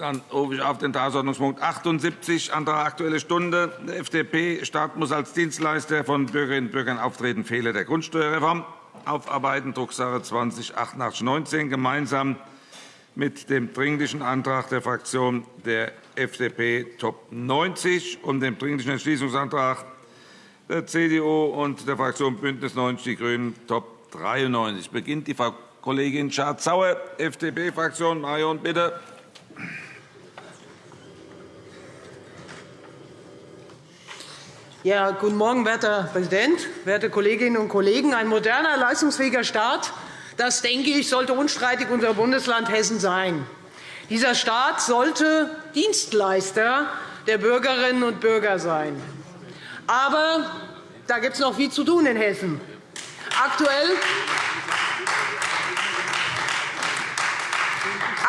Dann rufe ich auf den Tagesordnungspunkt 78, Antrag Aktuelle Stunde der FDP. Staat muss als Dienstleister von Bürgerinnen und Bürgern auftreten. Fehler der Grundsteuerreform aufarbeiten, Drucksache 20 8819, gemeinsam mit dem Dringlichen Antrag der Fraktion der FDP Top 90 und dem Dringlichen Entschließungsantrag der CDU und der Fraktion BÜNDNIS 90 die GRÜNEN Top 93. Beginnt die Frau Kollegin Schardt-Sauer, FDP-Fraktion. Marion, bitte. Ja, guten Morgen, werter Präsident, werte Kolleginnen und Kollegen! Ein moderner, leistungsfähiger Staat, das denke ich, sollte unstreitig unser Bundesland Hessen sein. Dieser Staat sollte Dienstleister der Bürgerinnen und Bürger sein. Aber da gibt es noch viel zu tun in Hessen. Aktuell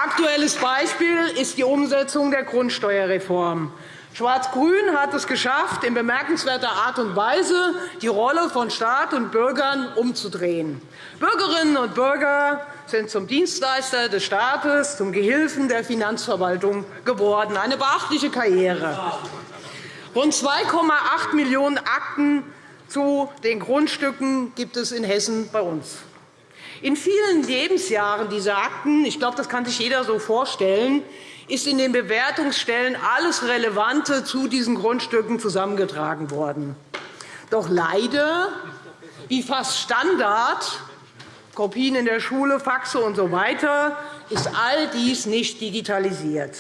Aktuelles Beispiel ist die Umsetzung der Grundsteuerreform. Schwarz-Grün hat es geschafft, in bemerkenswerter Art und Weise die Rolle von Staat und Bürgern umzudrehen. Bürgerinnen und Bürger sind zum Dienstleister des Staates, zum Gehilfen der Finanzverwaltung geworden. Eine beachtliche Karriere. Rund 2,8 Millionen Akten zu den Grundstücken gibt es in Hessen bei uns. In vielen Lebensjahren dieser Akten, ich glaube, das kann sich jeder so vorstellen, ist in den Bewertungsstellen alles Relevante zu diesen Grundstücken zusammengetragen worden. Doch leider, wie fast Standard, Kopien in der Schule, Faxe usw. So ist all dies nicht digitalisiert.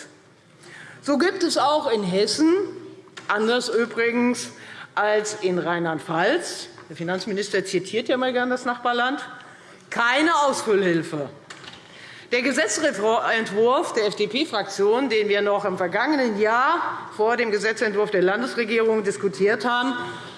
So gibt es auch in Hessen, anders übrigens als in Rheinland-Pfalz, der Finanzminister zitiert ja mal gerne das Nachbarland, keine Ausfüllhilfe. Der Gesetzentwurf der FDP-Fraktion, den wir noch im vergangenen Jahr vor dem Gesetzentwurf der Landesregierung diskutiert haben,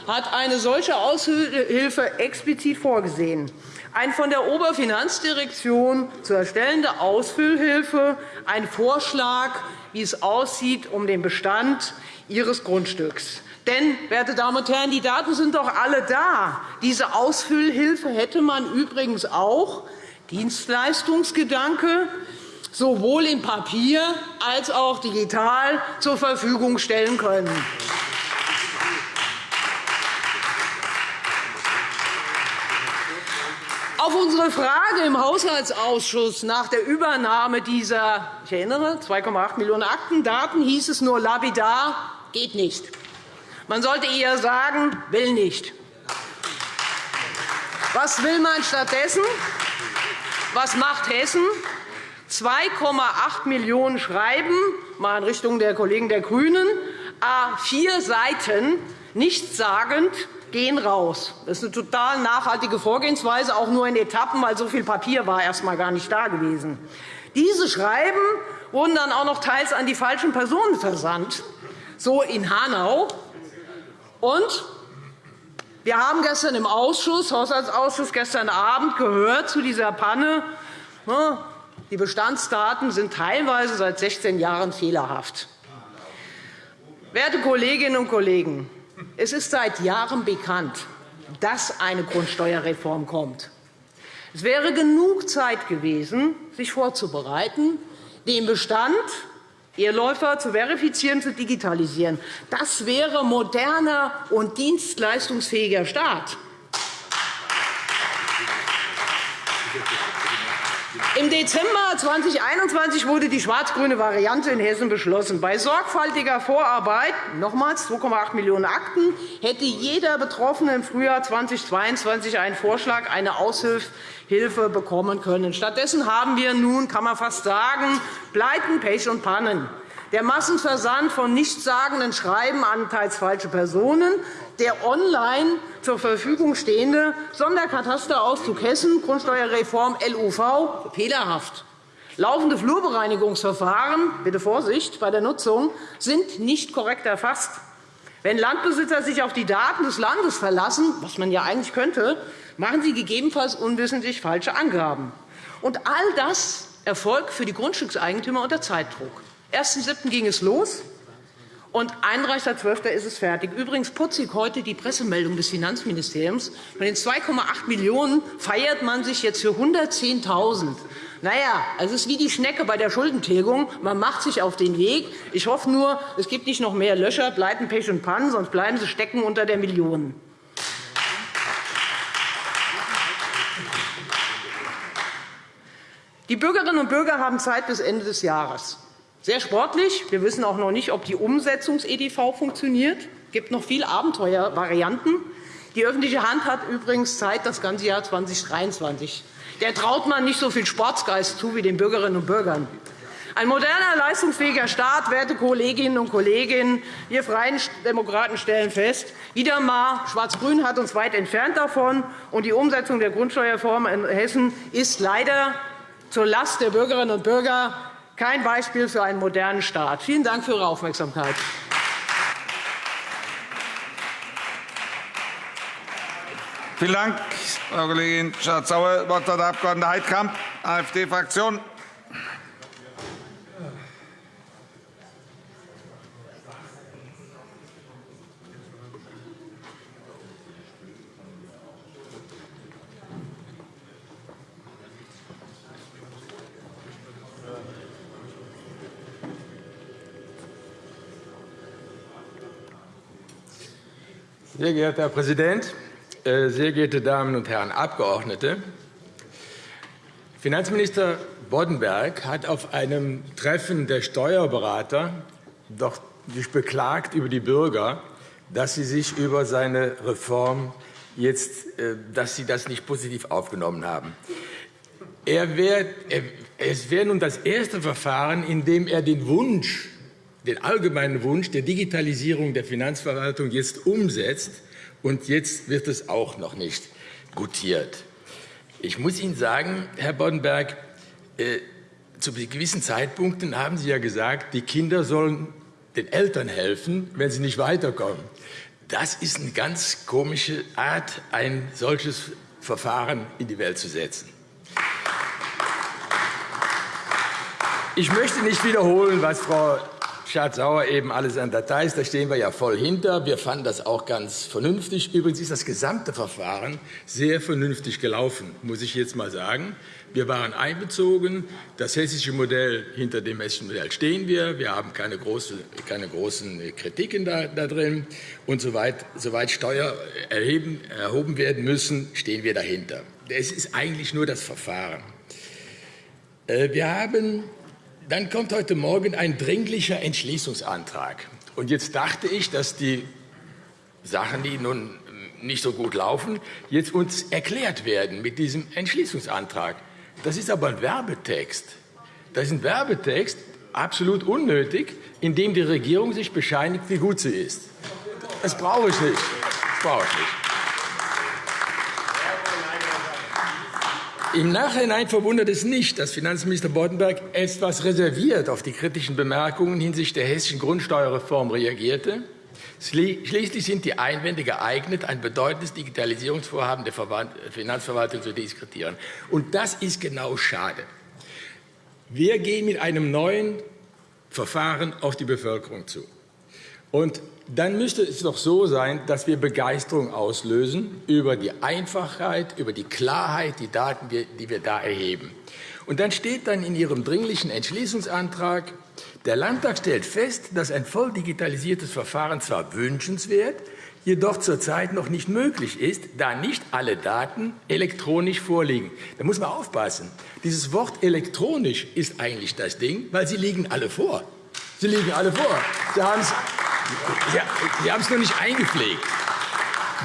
hat eine solche Aushilfe explizit vorgesehen. Ein von der Oberfinanzdirektion zu erstellende Ausfüllhilfe, ein Vorschlag, wie es aussieht um den Bestand Ihres Grundstücks. Denn, werte Damen und Herren, die Daten sind doch alle da. Diese Ausfüllhilfe hätte man übrigens auch Dienstleistungsgedanke sowohl in Papier als auch digital zur Verfügung stellen können. Auf unsere Frage im Haushaltsausschuss nach der Übernahme dieser ich erinnere, 2,8 Millionen Aktendaten hieß es nur lapidar, geht nicht. Man sollte eher sagen, will nicht. Was will man stattdessen? Was macht Hessen? 2,8 Millionen Schreiben, mal in Richtung der Kollegen der GRÜNEN, a vier Seiten, nichtssagend, gehen raus. Das ist eine total nachhaltige Vorgehensweise, auch nur in Etappen, weil so viel Papier war erst einmal gar nicht da gewesen. Diese Schreiben wurden dann auch noch teils an die falschen Personen versandt, so in Hanau. Und wir haben gestern im Ausschuss, Haushaltsausschuss gestern Abend gehört zu dieser Panne, die Bestandsdaten sind teilweise seit 16 Jahren fehlerhaft. Werte Kolleginnen und Kollegen, es ist seit Jahren bekannt, dass eine Grundsteuerreform kommt. Es wäre genug Zeit gewesen, sich vorzubereiten, den Bestand Ehrläufer zu verifizieren, zu digitalisieren. Das wäre moderner und dienstleistungsfähiger Staat. Im Dezember 2021 wurde die schwarz-grüne Variante in Hessen beschlossen. Bei sorgfältiger Vorarbeit nochmals 2,8 Millionen Akten hätte jeder Betroffene im Frühjahr 2022 einen Vorschlag, eine Aushilfe bekommen können. Stattdessen haben wir nun, kann man fast sagen, Pleiten, Pech und Pannen der Massenversand von nichtssagenden Schreiben an teils falsche Personen, der online zur Verfügung stehende Sonderkatasterauszug Hessen, Grundsteuerreform LUV, fehlerhaft. Laufende Flurbereinigungsverfahren bitte Vorsicht bei der Nutzung sind nicht korrekt erfasst. Wenn Landbesitzer sich auf die Daten des Landes verlassen, was man ja eigentlich könnte, machen sie gegebenenfalls unwissentlich falsche Angaben. Und all das erfolgt für die Grundstückseigentümer unter Zeitdruck. 1.7. ging es los. Und 31.12. ist es fertig. Übrigens putzig heute die Pressemeldung des Finanzministeriums. Von den 2,8 Millionen € feiert man sich jetzt für 110.000 na ja, es ist wie die Schnecke bei der Schuldentilgung. Man macht sich auf den Weg. Ich hoffe nur, es gibt nicht noch mehr Löcher, Pleiten, Pech und Pannen, sonst bleiben sie stecken unter der Million. Die Bürgerinnen und Bürger haben Zeit bis Ende des Jahres. Sehr sportlich. Wir wissen auch noch nicht, ob die Umsetzungs-EDV funktioniert. Es gibt noch viele Abenteuervarianten. Die öffentliche Hand hat übrigens Zeit das ganze Jahr 2023 der traut man nicht so viel Sportsgeist zu wie den Bürgerinnen und Bürgern. Ein moderner, leistungsfähiger Staat, werte Kolleginnen und Kollegen, wir Freien Demokraten stellen fest, wieder einmal Schwarz-Grün hat uns weit entfernt davon, und die Umsetzung der Grundsteuerreform in Hessen ist leider zur Last der Bürgerinnen und Bürger kein Beispiel für einen modernen Staat. Vielen Dank für Ihre Aufmerksamkeit. Vielen Dank, Frau Kollegin Schardt-Sauer. Das Wort hat der Abg. Heidkamp, AfD-Fraktion. Sehr geehrter Herr Präsident, äh, sehr geehrte Damen und Herren Abgeordnete! Finanzminister Boddenberg hat auf einem Treffen der Steuerberater doch sich beklagt über die Bürger, dass sie sich über seine Reform jetzt, äh, dass sie das nicht positiv aufgenommen haben. Er wär, es wäre nun das erste Verfahren, in dem er den Wunsch, den allgemeinen Wunsch der Digitalisierung der Finanzverwaltung jetzt umsetzt und jetzt wird es auch noch nicht gutiert. Ich muss Ihnen sagen, Herr Boddenberg, äh, zu gewissen Zeitpunkten haben Sie ja gesagt, die Kinder sollen den Eltern helfen, wenn sie nicht weiterkommen. Das ist eine ganz komische Art, ein solches Verfahren in die Welt zu setzen. Ich möchte nicht wiederholen, was Frau Schardt-Sauer eben alles an Details. Da stehen wir ja voll hinter. Wir fanden das auch ganz vernünftig. Übrigens ist das gesamte Verfahren sehr vernünftig gelaufen, muss ich jetzt mal sagen. Wir waren einbezogen. Das hessische Modell, hinter dem hessischen Modell stehen wir. Wir haben keine, große, keine großen Kritiken da, da drin. Und soweit, soweit Steuern erheben, erhoben werden müssen, stehen wir dahinter. Es ist eigentlich nur das Verfahren. Äh, wir haben dann kommt heute Morgen ein dringlicher Entschließungsantrag. Und jetzt dachte ich, dass die Sachen, die nun nicht so gut laufen, jetzt uns erklärt werden mit diesem Entschließungsantrag. Das ist aber ein Werbetext. Das ist ein Werbetext, absolut unnötig, in dem die Regierung sich bescheinigt, wie gut sie ist. Das brauche ich nicht. Das brauche ich nicht. Im Nachhinein verwundert es nicht, dass Finanzminister Boddenberg etwas reserviert auf die kritischen Bemerkungen hinsichtlich der hessischen Grundsteuerreform reagierte. Schließlich sind die Einwände geeignet, ein bedeutendes Digitalisierungsvorhaben der Finanzverwaltung zu diskretieren. Und das ist genau schade. Wir gehen mit einem neuen Verfahren auf die Bevölkerung zu. Und dann müsste es doch so sein, dass wir Begeisterung auslösen über die Einfachheit, über die Klarheit, die Daten, die wir da erheben. Und dann steht dann in Ihrem dringlichen Entschließungsantrag, der Landtag stellt fest, dass ein voll digitalisiertes Verfahren zwar wünschenswert, jedoch zurzeit noch nicht möglich ist, da nicht alle Daten elektronisch vorliegen. Da muss man aufpassen. Dieses Wort elektronisch ist eigentlich das Ding, weil sie liegen alle vor. Sie liegen alle vor. Sie haben es Sie noch nicht eingepflegt.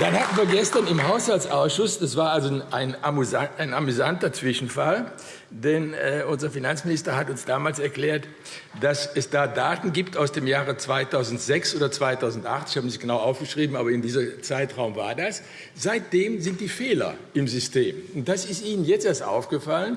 Dann hatten wir gestern im Haushaltsausschuss, das war also ein, ein amüsanter Zwischenfall, denn äh, unser Finanzminister hat uns damals erklärt, dass es da Daten gibt aus dem Jahre 2006 oder 2008, ich habe nicht genau aufgeschrieben, aber in diesem Zeitraum war das. Seitdem sind die Fehler im System. Und das ist Ihnen jetzt erst aufgefallen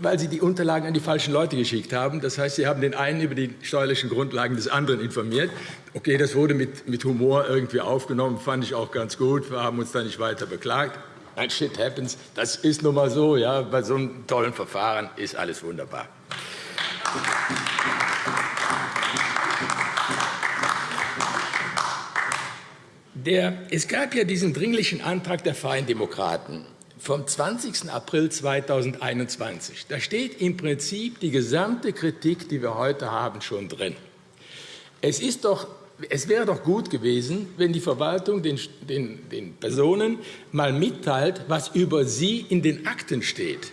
weil Sie die Unterlagen an die falschen Leute geschickt haben. Das heißt, Sie haben den einen über die steuerlichen Grundlagen des anderen informiert. Okay, das wurde mit, mit Humor irgendwie aufgenommen, fand ich auch ganz gut. Wir haben uns da nicht weiter beklagt. Ein Shit happens. Das ist nun mal so. Ja. Bei so einem tollen Verfahren ist alles wunderbar. Der, es gab ja diesen dringlichen Antrag der Freien Demokraten vom 20. April 2021. Da steht im Prinzip die gesamte Kritik, die wir heute haben, schon drin. Es, ist doch, es wäre doch gut gewesen, wenn die Verwaltung den, den, den Personen mal mitteilt, was über sie in den Akten steht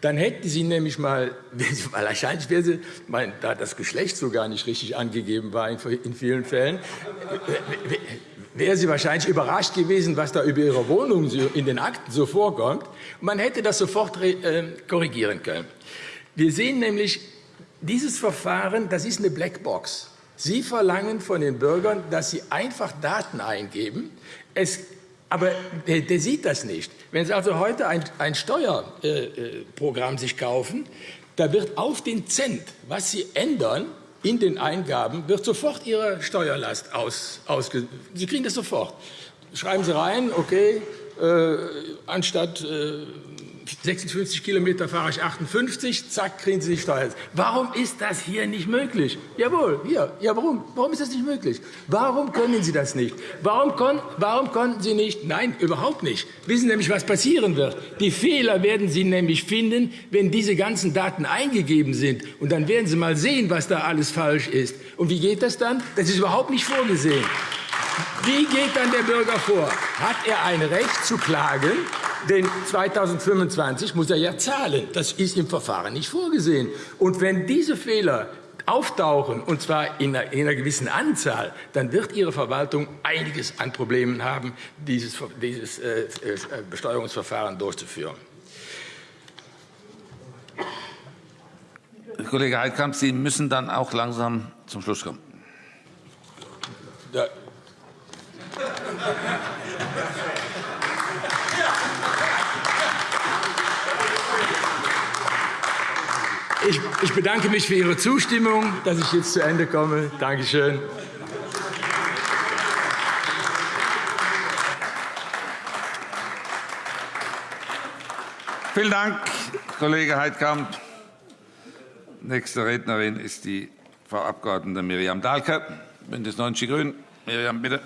dann hätten Sie nämlich mal, weil wahrscheinlich wäre sie, mein, da das Geschlecht so gar nicht richtig angegeben war in vielen Fällen, wäre sie wahrscheinlich überrascht gewesen, was da über ihre Wohnung in den Akten so vorkommt. Man hätte das sofort äh, korrigieren können. Wir sehen nämlich, dieses Verfahren, das ist eine Blackbox. Sie verlangen von den Bürgern, dass sie einfach Daten eingeben. Es aber der, der, sieht das nicht. Wenn Sie also heute ein, ein Steuerprogramm äh, sich kaufen, da wird auf den Cent, was Sie ändern in den Eingaben, wird sofort Ihre Steuerlast aus, ausge Sie kriegen das sofort. Schreiben Sie rein, okay, äh, anstatt äh, 56 Kilometer fahre ich 58, zack, kriegen Sie die Steuer. Warum ist das hier nicht möglich? Jawohl, hier. Ja, warum? Warum ist das nicht möglich? Warum können Sie das nicht? Warum, kon warum konnten Sie nicht? Nein, überhaupt nicht. Wissen Sie nämlich, was passieren wird. Die Fehler werden Sie nämlich finden, wenn diese ganzen Daten eingegeben sind. Und dann werden Sie mal sehen, was da alles falsch ist. Und wie geht das dann? Das ist überhaupt nicht vorgesehen. Wie geht dann der Bürger vor? Hat er ein Recht zu klagen? Denn 2025 muss er ja zahlen. Das ist im Verfahren nicht vorgesehen. Und wenn diese Fehler auftauchen, und zwar in einer, in einer, gewissen Anzahl, dann wird Ihre Verwaltung einiges an Problemen haben, dieses, äh, äh Besteuerungsverfahren durchzuführen. Kollege Heidkamp, Sie müssen dann auch langsam zum Schluss kommen. Ja. Ich, bedanke mich für Ihre Zustimmung, dass ich jetzt zu Ende komme. Danke schön. Vielen Dank, Kollege Heidkamp. Nächste Rednerin ist die Frau Abg. Miriam Dahlke, BÜNDNIS 90 die GRÜNEN. Miriam, bitte.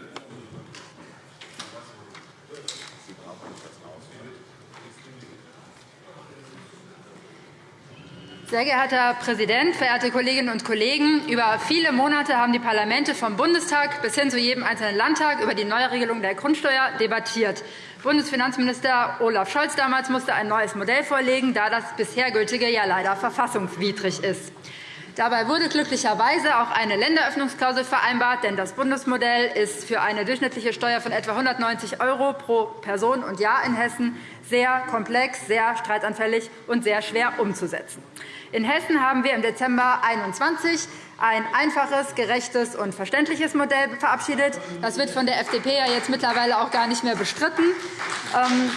Sehr geehrter Herr Präsident, verehrte Kolleginnen und Kollegen! Über viele Monate haben die Parlamente vom Bundestag bis hin zu jedem einzelnen Landtag über die Neuregelung der Grundsteuer debattiert. Bundesfinanzminister Olaf Scholz damals musste ein neues Modell vorlegen, da das bisher gültige ja leider verfassungswidrig ist. Dabei wurde glücklicherweise auch eine Länderöffnungsklausel vereinbart, denn das Bundesmodell ist für eine durchschnittliche Steuer von etwa 190 € pro Person und Jahr in Hessen sehr komplex, sehr streitanfällig und sehr schwer umzusetzen. In Hessen haben wir im Dezember 2021 ein einfaches, gerechtes und verständliches Modell verabschiedet. Das wird von der FDP ja jetzt mittlerweile auch gar nicht mehr bestritten. Ähm,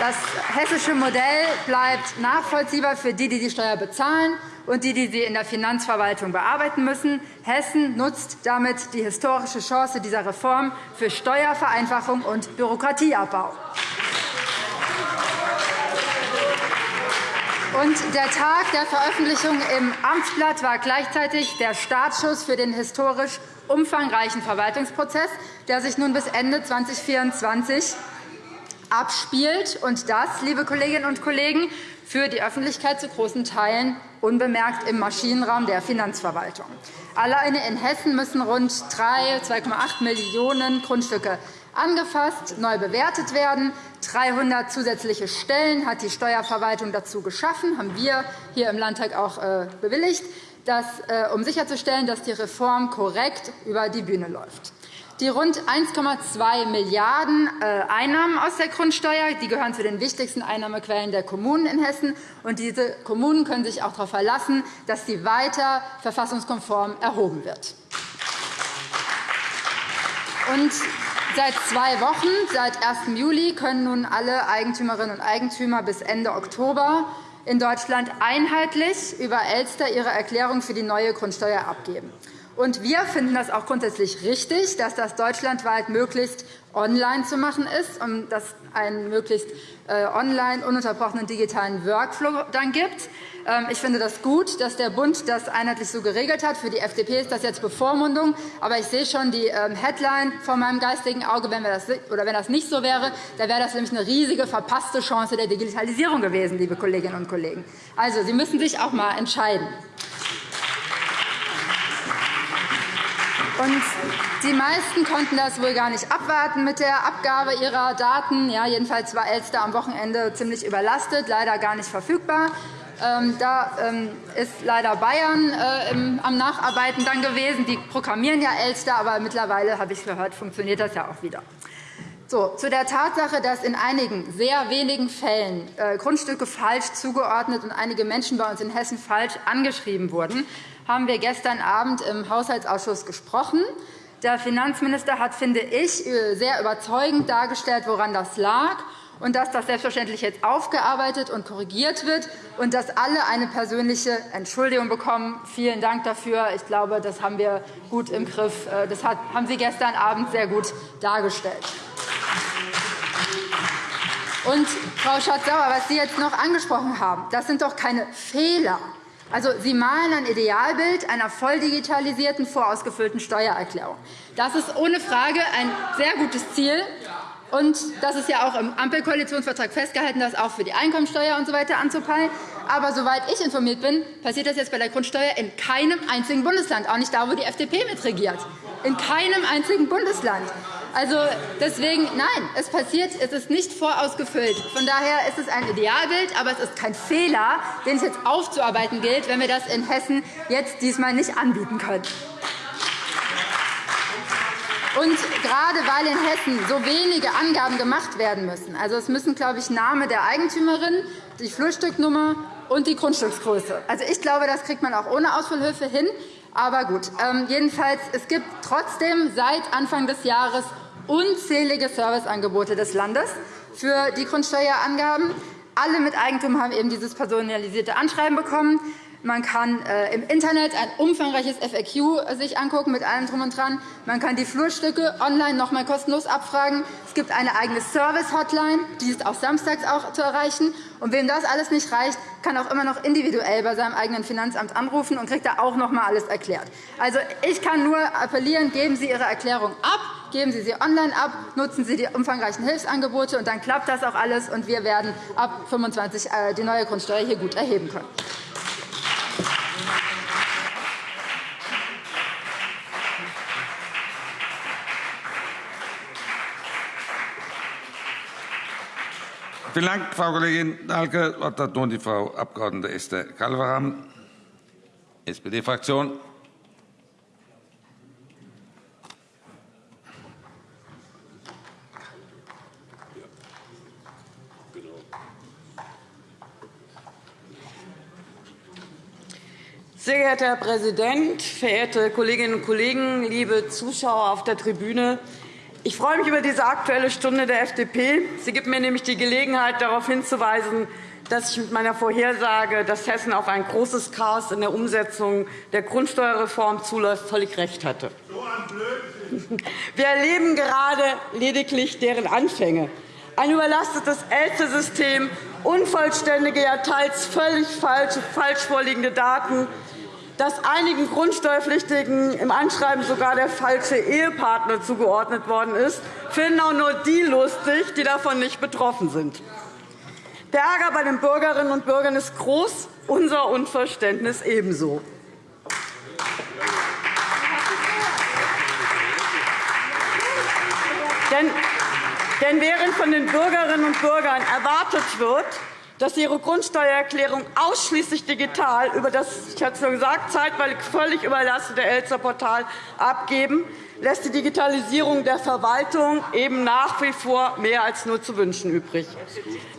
das hessische Modell bleibt nachvollziehbar für die, die die Steuer bezahlen und die, die sie in der Finanzverwaltung bearbeiten müssen. Hessen nutzt damit die historische Chance dieser Reform für Steuervereinfachung und Bürokratieabbau. Und der Tag der Veröffentlichung im Amtsblatt war gleichzeitig der Startschuss für den historisch umfangreichen Verwaltungsprozess, der sich nun bis Ende 2024 abspielt. Und das, liebe Kolleginnen und Kollegen, für die Öffentlichkeit zu großen Teilen unbemerkt im Maschinenraum der Finanzverwaltung. Alleine in Hessen müssen rund 2,8 Millionen Grundstücke angefasst, neu bewertet werden. 300 zusätzliche Stellen hat die Steuerverwaltung dazu geschaffen, haben wir hier im Landtag auch äh, bewilligt, äh, um sicherzustellen, dass die Reform korrekt über die Bühne läuft. Die rund 1,2 Milliarden € äh, Einnahmen aus der Grundsteuer die gehören zu den wichtigsten Einnahmequellen der Kommunen in Hessen. Und diese Kommunen können sich auch darauf verlassen, dass sie weiter verfassungskonform erhoben wird. Und Seit zwei Wochen, seit 1. Juli, können nun alle Eigentümerinnen und Eigentümer bis Ende Oktober in Deutschland einheitlich über Elster ihre Erklärung für die neue Grundsteuer abgeben. Und wir finden das auch grundsätzlich richtig, dass das deutschlandweit möglichst online zu machen ist und dass einen möglichst äh, online ununterbrochenen digitalen Workflow dann gibt. Ähm, ich finde das gut, dass der Bund das einheitlich so geregelt hat. Für die FDP ist das jetzt Bevormundung. Aber ich sehe schon die ähm, Headline vor meinem geistigen Auge. Wenn, das, oder wenn das nicht so wäre, dann wäre das nämlich eine riesige verpasste Chance der Digitalisierung gewesen, liebe Kolleginnen und Kollegen. Also, Sie müssen sich auch einmal entscheiden. Und die meisten konnten das wohl gar nicht abwarten mit der Abgabe ihrer Daten. Ja, jedenfalls war Elster am Wochenende ziemlich überlastet, leider gar nicht verfügbar. Ähm, da ähm, ist leider Bayern äh, am Nacharbeiten dann gewesen. Die programmieren ja Elster, aber mittlerweile, habe ich gehört, funktioniert das ja auch wieder. So, zu der Tatsache, dass in einigen sehr wenigen Fällen äh, Grundstücke falsch zugeordnet und einige Menschen bei uns in Hessen falsch angeschrieben wurden, haben wir gestern Abend im Haushaltsausschuss gesprochen. Der Finanzminister hat, finde ich, äh, sehr überzeugend dargestellt, woran das lag und dass das selbstverständlich jetzt aufgearbeitet und korrigiert wird und dass alle eine persönliche Entschuldigung bekommen. Vielen Dank dafür. Ich glaube, das haben wir gut im Griff. Äh, das haben Sie gestern Abend sehr gut dargestellt. Und, Frau Schatz-Sauer, was Sie jetzt noch angesprochen haben, das sind doch keine Fehler. Also, Sie malen ein Idealbild einer voll digitalisierten, vorausgefüllten Steuererklärung. Das ist ohne Frage ein sehr gutes Ziel. Und das ist ja auch im Ampelkoalitionsvertrag festgehalten, das auch für die Einkommensteuer usw. So anzupeilen. Aber soweit ich informiert bin, passiert das jetzt bei der Grundsteuer in keinem einzigen Bundesland, auch nicht da, wo die FDP mitregiert. In keinem einzigen Bundesland. Also deswegen, nein, es passiert, es ist nicht vorausgefüllt. Von daher ist es ein Idealbild, aber es ist kein Fehler, den es jetzt aufzuarbeiten gilt, wenn wir das in Hessen jetzt diesmal nicht anbieten können. Und gerade weil in Hessen so wenige Angaben gemacht werden müssen, also es müssen, glaube ich, Name der Eigentümerin, die Flurstücknummer und die Grundstücksgröße. Also ich glaube, das kriegt man auch ohne Ausfüllhilfe hin. Aber gut, ähm, jedenfalls, es gibt trotzdem seit Anfang des Jahres unzählige Serviceangebote des Landes für die Grundsteuerangaben. Alle mit Eigentum haben eben dieses personalisierte Anschreiben bekommen. Man kann äh, im Internet ein umfangreiches FAQ sich angucken mit allem Drum und Dran. Man kann die Flurstücke online noch einmal kostenlos abfragen. Es gibt eine eigene Service-Hotline, die ist auch samstags auch zu erreichen. Und wem das alles nicht reicht, kann auch immer noch individuell bei seinem eigenen Finanzamt anrufen und kriegt da auch noch einmal alles erklärt. Also, ich kann nur appellieren, geben Sie Ihre Erklärung ab, geben Sie sie online ab, nutzen Sie die umfangreichen Hilfsangebote, und dann klappt das auch alles, und wir werden ab 25 äh, die neue Grundsteuer hier gut erheben können. Vielen Dank, Frau Kollegin Dahlke. Das Wort hat nun die Frau Abg. Esther Calveram, SPD-Fraktion. Sehr geehrter Herr Präsident, verehrte Kolleginnen und Kollegen, liebe Zuschauer auf der Tribüne! Ich freue mich über diese Aktuelle Stunde der FDP. Sie gibt mir nämlich die Gelegenheit, darauf hinzuweisen, dass ich mit meiner Vorhersage, dass Hessen auf ein großes Chaos in der Umsetzung der Grundsteuerreform zuläuft, völlig recht hatte. Wir erleben gerade lediglich deren Anfänge. Ein überlastetes Ältesystem, unvollständige, ja teils völlig falsch vorliegende Daten, dass einigen Grundsteuerpflichtigen im Anschreiben sogar der falsche Ehepartner zugeordnet worden ist, finden auch nur die lustig, die davon nicht betroffen sind. Der Ärger bei den Bürgerinnen und Bürgern ist groß, unser Unverständnis ebenso. Denn während von den Bürgerinnen und Bürgern erwartet wird, dass Ihre Grundsteuererklärung ausschließlich digital über das, ich hatte es schon gesagt, zeitweilig völlig überlastete Elster-Portal abgeben, lässt die Digitalisierung der Verwaltung eben nach wie vor mehr als nur zu wünschen übrig.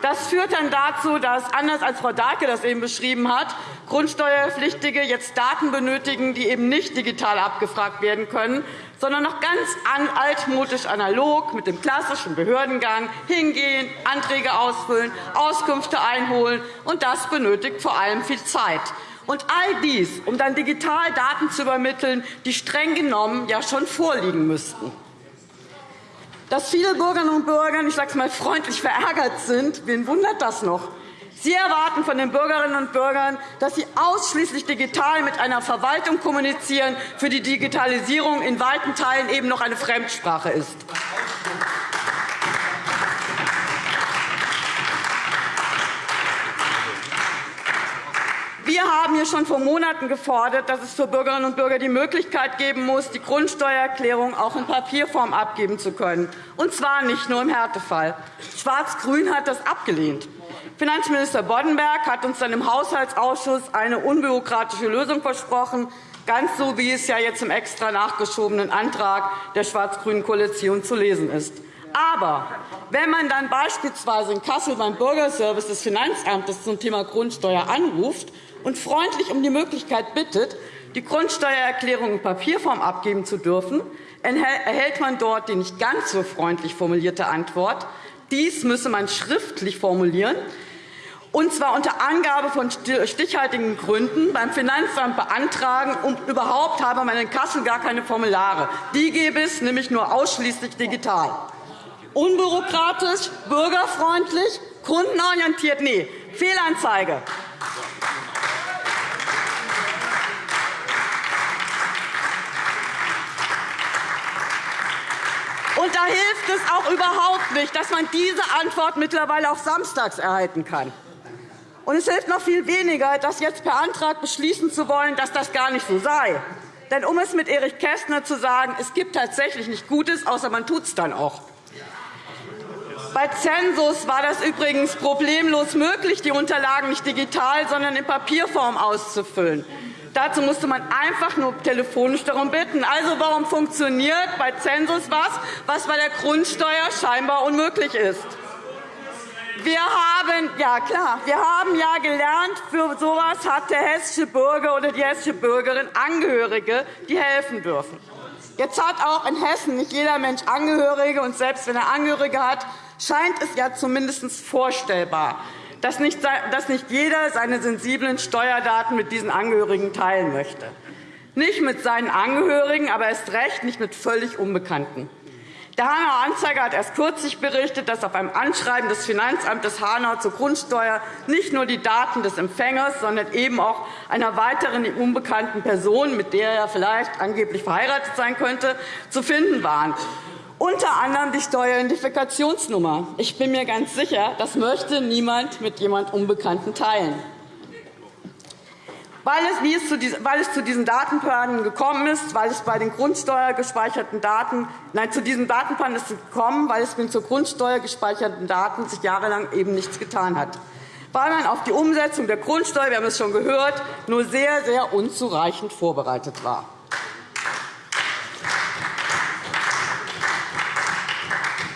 Das führt dann dazu, dass, anders als Frau Dahlke das eben beschrieben hat, Grundsteuerpflichtige jetzt Daten benötigen, die eben nicht digital abgefragt werden können, sondern noch ganz altmodisch analog mit dem klassischen Behördengang hingehen, Anträge ausfüllen, Auskünfte einholen. Und das benötigt vor allem viel Zeit. Und all dies, um dann digital Daten zu übermitteln, die streng genommen ja schon vorliegen müssten. Dass viele Bürgerinnen und Bürger, ich sage es mal freundlich, verärgert sind, wen wundert das noch? Sie erwarten von den Bürgerinnen und Bürgern, dass sie ausschließlich digital mit einer Verwaltung kommunizieren, für die Digitalisierung in weiten Teilen eben noch eine Fremdsprache ist. Haben hier schon vor Monaten gefordert, dass es für Bürgerinnen und Bürger die Möglichkeit geben muss, die Grundsteuererklärung auch in Papierform abgeben zu können, und zwar nicht nur im Härtefall. Schwarz-Grün hat das abgelehnt. Finanzminister Boddenberg hat uns dann im Haushaltsausschuss eine unbürokratische Lösung versprochen, ganz so, wie es ja jetzt im extra nachgeschobenen Antrag der schwarz-grünen Koalition zu lesen ist. Aber wenn man dann beispielsweise in Kassel beim Bürgerservice des Finanzamtes zum Thema Grundsteuer anruft und freundlich um die Möglichkeit bittet, die Grundsteuererklärung in Papierform abgeben zu dürfen, erhält man dort die nicht ganz so freundlich formulierte Antwort. Dies müsse man schriftlich formulieren, und zwar unter Angabe von stichhaltigen Gründen beim Finanzamt beantragen. Und überhaupt habe man in Kassel gar keine Formulare. Die gäbe es nämlich nur ausschließlich digital. Unbürokratisch, bürgerfreundlich, kundenorientiert? Nee, Fehlanzeige. Und da hilft es auch überhaupt nicht, dass man diese Antwort mittlerweile auch samstags erhalten kann. Und es hilft noch viel weniger, das jetzt per Antrag beschließen zu wollen, dass das gar nicht so sei. Denn um es mit Erich Kästner zu sagen, es gibt tatsächlich nicht Gutes, außer man tut es dann auch. Bei Zensus war das übrigens problemlos möglich, die Unterlagen nicht digital, sondern in Papierform auszufüllen. Dazu musste man einfach nur telefonisch darum bitten. Also, warum funktioniert bei Zensus was, was bei der Grundsteuer scheinbar unmöglich ist? Wir haben, ja klar, wir haben ja gelernt, für so etwas hat der hessische Bürger oder die hessische Bürgerin Angehörige, die helfen dürfen. Jetzt hat auch in Hessen nicht jeder Mensch Angehörige, und selbst wenn er Angehörige hat, scheint es ja zumindest vorstellbar, dass nicht jeder seine sensiblen Steuerdaten mit diesen Angehörigen teilen möchte. Nicht mit seinen Angehörigen, aber erst recht nicht mit völlig Unbekannten. Der Hanauer Anzeiger hat erst kürzlich berichtet, dass auf einem Anschreiben des Finanzamtes Hanau zur Grundsteuer nicht nur die Daten des Empfängers, sondern eben auch einer weiteren unbekannten Person, mit der er vielleicht angeblich verheiratet sein könnte, zu finden waren unter anderem die Steueridentifikationsnummer. Ich bin mir ganz sicher, das möchte niemand mit jemand Unbekannten teilen. Weil es, zu diesen, diesen Datenplanen gekommen ist, weil es bei den Grundsteuer gespeicherten Daten, nein, zu diesem Datenplan ist es gekommen, weil es mit zur Grundsteuer gespeicherten Daten sich jahrelang eben nichts getan hat, weil man auf die Umsetzung der Grundsteuer, wir haben es schon gehört, nur sehr, sehr unzureichend vorbereitet war.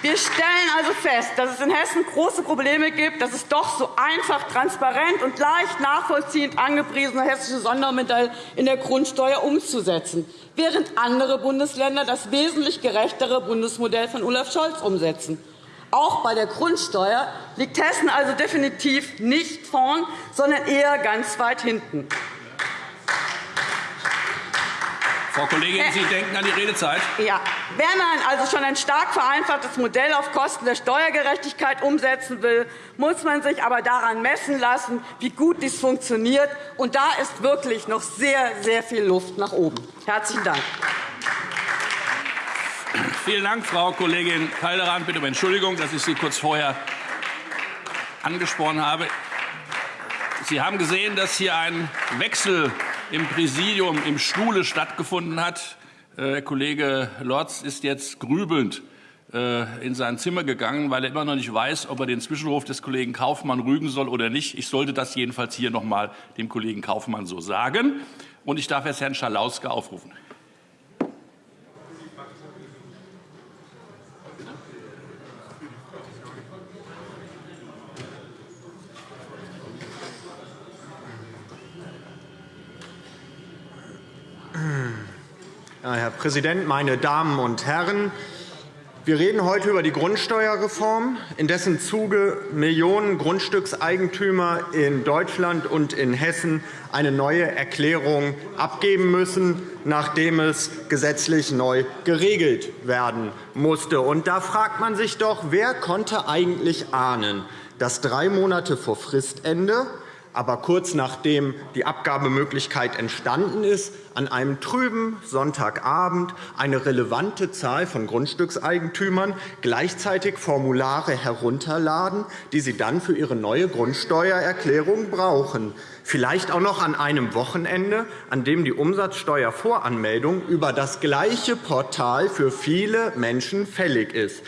Wir stellen also fest, dass es in Hessen große Probleme gibt, dass es doch so einfach, transparent und leicht nachvollziehend angepriesene hessische Sondermodell in der Grundsteuer umzusetzen, während andere Bundesländer das wesentlich gerechtere Bundesmodell von Olaf Scholz umsetzen. Auch bei der Grundsteuer liegt Hessen also definitiv nicht vorn, sondern eher ganz weit hinten. Frau Kollegin, Sie denken an die Redezeit. Ja. Wer man also schon ein stark vereinfachtes Modell auf Kosten der Steuergerechtigkeit umsetzen will, muss man sich aber daran messen lassen, wie gut dies funktioniert. Und da ist wirklich noch sehr, sehr viel Luft nach oben. Herzlichen Dank. Vielen Dank, Frau Kollegin Calderan. Bitte um Entschuldigung, dass ich Sie kurz vorher angesprochen habe. Sie haben gesehen, dass hier ein Wechsel im Präsidium im Stuhle stattgefunden hat. Äh, Herr Kollege Lorz ist jetzt grübelnd äh, in sein Zimmer gegangen, weil er immer noch nicht weiß, ob er den Zwischenruf des Kollegen Kaufmann rügen soll oder nicht. Ich sollte das jedenfalls hier noch einmal dem Kollegen Kaufmann so sagen. Und ich darf jetzt Herrn Schalauske aufrufen. Herr Präsident, meine Damen und Herren! Wir reden heute über die Grundsteuerreform, in dessen Zuge Millionen Grundstückseigentümer in Deutschland und in Hessen eine neue Erklärung abgeben müssen, nachdem es gesetzlich neu geregelt werden musste. Und da fragt man sich doch, wer konnte eigentlich ahnen, dass drei Monate vor Fristende aber kurz nachdem die Abgabemöglichkeit entstanden ist, an einem trüben Sonntagabend eine relevante Zahl von Grundstückseigentümern gleichzeitig Formulare herunterladen, die sie dann für ihre neue Grundsteuererklärung brauchen. Vielleicht auch noch an einem Wochenende, an dem die Umsatzsteuervoranmeldung über das gleiche Portal für viele Menschen fällig ist.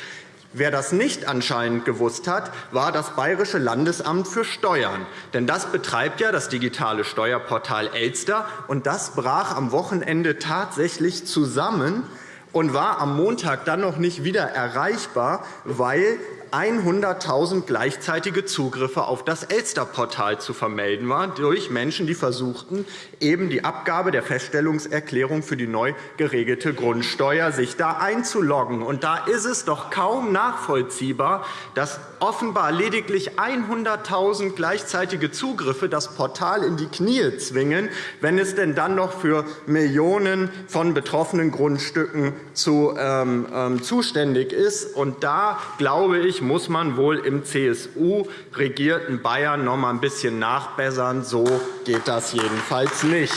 Wer das nicht anscheinend gewusst hat, war das Bayerische Landesamt für Steuern. Denn das betreibt ja das digitale Steuerportal Elster. Und das brach am Wochenende tatsächlich zusammen und war am Montag dann noch nicht wieder erreichbar, weil 100.000 gleichzeitige Zugriffe auf das Elster-Portal zu vermelden waren durch Menschen, die versuchten, eben die Abgabe der Feststellungserklärung für die neu geregelte Grundsteuer sich da einzuloggen. Und da ist es doch kaum nachvollziehbar, dass offenbar lediglich 100.000 gleichzeitige Zugriffe das Portal in die Knie zwingen, wenn es denn dann noch für Millionen von betroffenen Grundstücken zu, ähm, ähm zuständig ist. Und da, glaube ich, muss man wohl im CSU-regierten Bayern noch einmal ein bisschen nachbessern. So geht das jedenfalls nicht.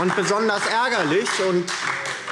Und besonders ärgerlich und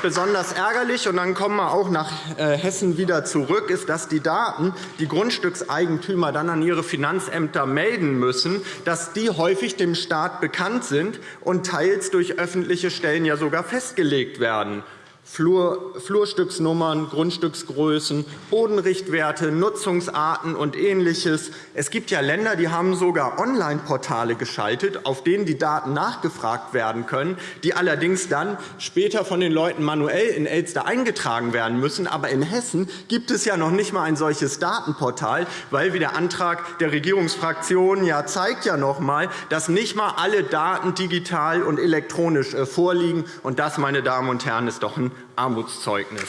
besonders ärgerlich, und dann kommen wir auch nach äh, Hessen wieder zurück, ist, dass die Daten, die Grundstückseigentümer dann an ihre Finanzämter melden müssen, dass die häufig dem Staat bekannt sind und teils durch öffentliche Stellen ja sogar festgelegt werden. Flur, Flurstücksnummern, Grundstücksgrößen, Bodenrichtwerte, Nutzungsarten und Ähnliches. Es gibt ja Länder, die haben sogar Online-Portale geschaltet, auf denen die Daten nachgefragt werden können, die allerdings dann später von den Leuten manuell in Elster eingetragen werden müssen. Aber in Hessen gibt es ja noch nicht einmal ein solches Datenportal, weil, wie der Antrag der Regierungsfraktionen ja zeigt, ja noch einmal, dass nicht einmal alle Daten digital und elektronisch äh, vorliegen. Und das, meine Damen und Herren, ist doch ein Armutszeugnis.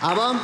Aber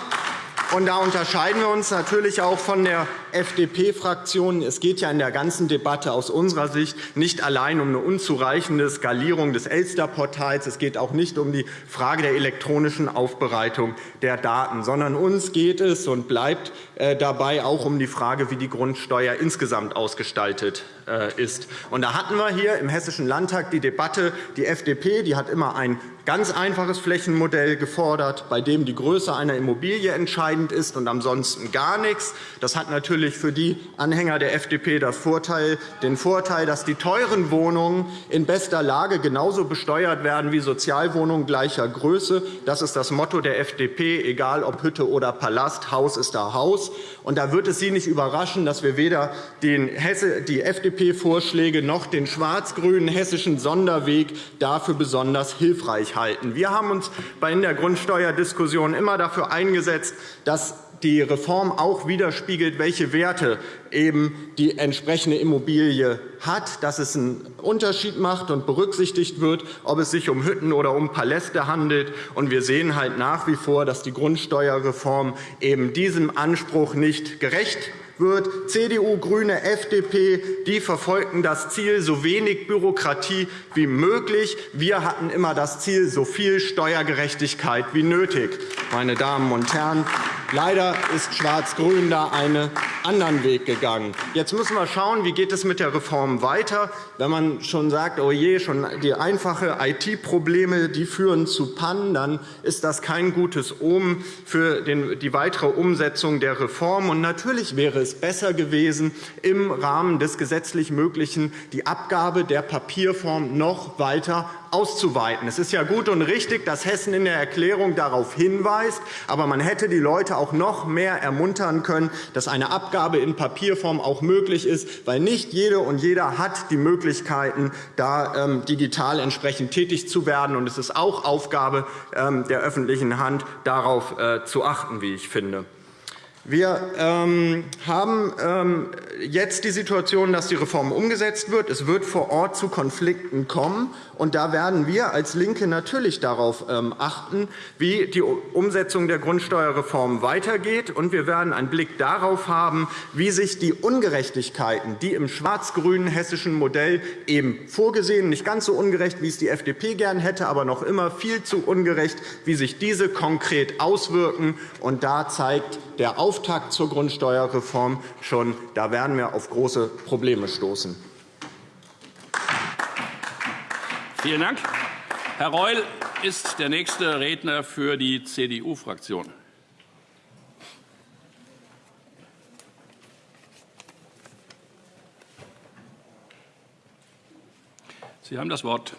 und da unterscheiden wir uns natürlich auch von der FDP-Fraktion. Es geht ja in der ganzen Debatte aus unserer Sicht nicht allein um eine unzureichende Skalierung des Elster-Portals. Es geht auch nicht um die Frage der elektronischen Aufbereitung der Daten, sondern uns geht es und bleibt äh, dabei auch um die Frage, wie die Grundsteuer insgesamt ausgestaltet äh, ist. Und da hatten wir hier im Hessischen Landtag die Debatte. Die FDP die hat immer ein ganz einfaches Flächenmodell gefordert, bei dem die Größe einer Immobilie entscheidend ist und ansonsten gar nichts. Das hat natürlich für die Anhänger der FDP das Vorteil, den Vorteil, dass die teuren Wohnungen in bester Lage genauso besteuert werden wie Sozialwohnungen gleicher Größe. Das ist das Motto der FDP, egal ob Hütte oder Palast, Haus ist da Haus. Und da wird es Sie nicht überraschen, dass wir weder die FDP-Vorschläge noch den schwarz-grünen hessischen Sonderweg dafür besonders hilfreich halten. Wir haben uns in der Grundsteuerdiskussion immer dafür eingesetzt, dass die Reform auch widerspiegelt, welche Werte eben die entsprechende Immobilie hat, dass es einen Unterschied macht und berücksichtigt wird, ob es sich um Hütten oder um Paläste handelt. Und wir sehen halt nach wie vor, dass die Grundsteuerreform eben diesem Anspruch nicht gerecht wird. CDU, GRÜNE, FDP die verfolgten das Ziel, so wenig Bürokratie wie möglich. Wir hatten immer das Ziel, so viel Steuergerechtigkeit wie nötig. Meine Damen und Herren, leider ist Schwarz-Grün da einen anderen Weg gegangen. Jetzt müssen wir schauen, wie geht es mit der Reform weiter. Wenn man schon sagt, oh je, schon die einfachen IT-Probleme die führen zu Pannen, dann ist das kein gutes Omen für die weitere Umsetzung der Reform. Und natürlich wäre es besser gewesen, im Rahmen des gesetzlich Möglichen die Abgabe der Papierform noch weiter auszuweiten. Es ist ja gut und richtig, dass Hessen in der Erklärung darauf hinweist. Aber man hätte die Leute auch noch mehr ermuntern können, dass eine Abgabe in Papierform auch möglich ist, weil nicht jede und jeder hat die Möglichkeiten, da ähm, digital entsprechend tätig zu werden. Und es ist auch Aufgabe ähm, der öffentlichen Hand, darauf äh, zu achten, wie ich finde. Wir ähm, haben ähm, jetzt die Situation, dass die Reform umgesetzt wird. Es wird vor Ort zu Konflikten kommen. Und da werden wir als LINKE natürlich darauf ähm, achten, wie die Umsetzung der Grundsteuerreform weitergeht. Und wir werden einen Blick darauf haben, wie sich die Ungerechtigkeiten, die im schwarz-grünen hessischen Modell eben vorgesehen, nicht ganz so ungerecht, wie es die FDP gern hätte, aber noch immer viel zu ungerecht, wie sich diese konkret auswirken. Und da zeigt der Auftakt zur Grundsteuerreform schon, da werden wir auf große Probleme stoßen. Vielen Dank. Herr Reul ist der nächste Redner für die CDU-Fraktion. Sie haben das Wort.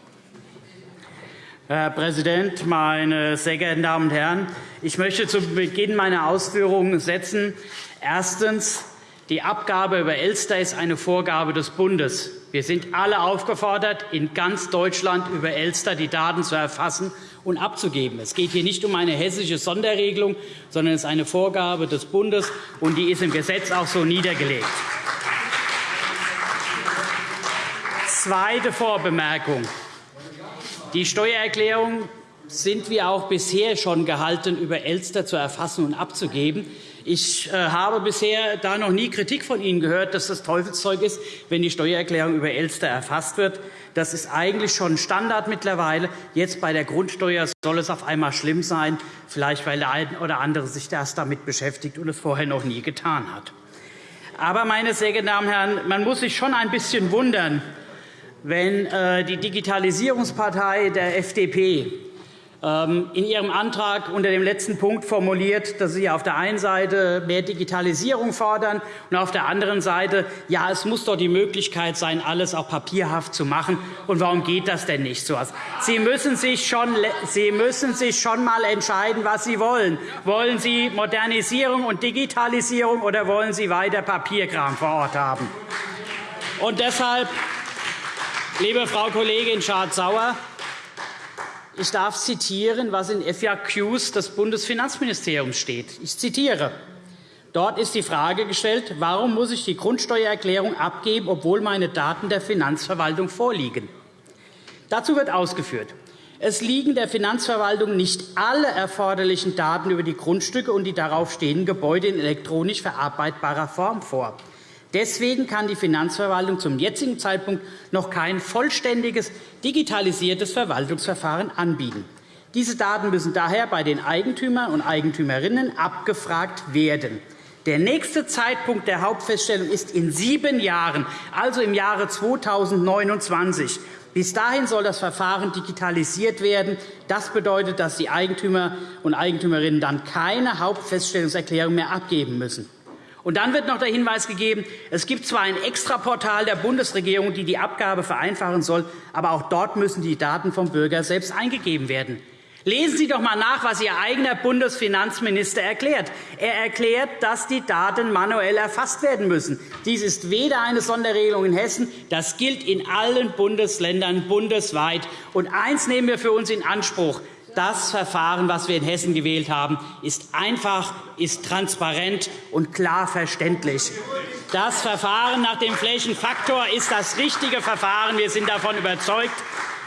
Herr Präsident, meine sehr geehrten Damen und Herren! Ich möchte zu Beginn meiner Ausführungen setzen. Erstens. Die Abgabe über Elster ist eine Vorgabe des Bundes. Wir sind alle aufgefordert, in ganz Deutschland über Elster die Daten zu erfassen und abzugeben. Es geht hier nicht um eine hessische Sonderregelung, sondern es ist eine Vorgabe des Bundes, und die ist im Gesetz auch so niedergelegt. Zweite Vorbemerkung. Die Steuererklärung sind wir auch bisher schon gehalten, über Elster zu erfassen und abzugeben. Ich äh, habe bisher da noch nie Kritik von Ihnen gehört, dass das Teufelszeug ist, wenn die Steuererklärung über Elster erfasst wird. Das ist eigentlich schon Standard mittlerweile. Jetzt bei der Grundsteuer soll es auf einmal schlimm sein, vielleicht weil der eine oder andere sich erst damit beschäftigt und es vorher noch nie getan hat. Aber, meine sehr geehrten Damen und Herren, man muss sich schon ein bisschen wundern, wenn äh, die Digitalisierungspartei der FDP ähm, in Ihrem Antrag unter dem letzten Punkt formuliert, dass Sie auf der einen Seite mehr Digitalisierung fordern und auf der anderen Seite, ja, es muss doch die Möglichkeit sein, alles auch papierhaft zu machen. Und warum geht das denn nicht so? Sie müssen sich schon, Sie müssen sich schon mal entscheiden, was Sie wollen. Wollen Sie Modernisierung und Digitalisierung oder wollen Sie weiter Papierkram vor Ort haben? Und deshalb Liebe Frau Kollegin Schardt-Sauer, ich darf zitieren, was in FAQs des Bundesfinanzministeriums steht. Ich zitiere. Dort ist die Frage gestellt, warum muss ich die Grundsteuererklärung abgeben, obwohl meine Daten der Finanzverwaltung vorliegen. Dazu wird ausgeführt, es liegen der Finanzverwaltung nicht alle erforderlichen Daten über die Grundstücke und die darauf stehenden Gebäude in elektronisch verarbeitbarer Form vor. Deswegen kann die Finanzverwaltung zum jetzigen Zeitpunkt noch kein vollständiges digitalisiertes Verwaltungsverfahren anbieten. Diese Daten müssen daher bei den Eigentümern und Eigentümerinnen abgefragt werden. Der nächste Zeitpunkt der Hauptfeststellung ist in sieben Jahren, also im Jahre 2029. Bis dahin soll das Verfahren digitalisiert werden. Das bedeutet, dass die Eigentümer und Eigentümerinnen dann keine Hauptfeststellungserklärung mehr abgeben müssen. Und dann wird noch der Hinweis gegeben, es gibt zwar ein Extraportal der Bundesregierung, die die Abgabe vereinfachen soll, aber auch dort müssen die Daten vom Bürger selbst eingegeben werden. Lesen Sie doch einmal nach, was Ihr eigener Bundesfinanzminister erklärt. Er erklärt, dass die Daten manuell erfasst werden müssen. Dies ist weder eine Sonderregelung in Hessen, das gilt in allen Bundesländern bundesweit. Und eines nehmen wir für uns in Anspruch. Das Verfahren, das wir in Hessen gewählt haben, ist einfach, ist transparent und klar verständlich. Das Verfahren nach dem Flächenfaktor ist das richtige Verfahren. Wir sind davon überzeugt.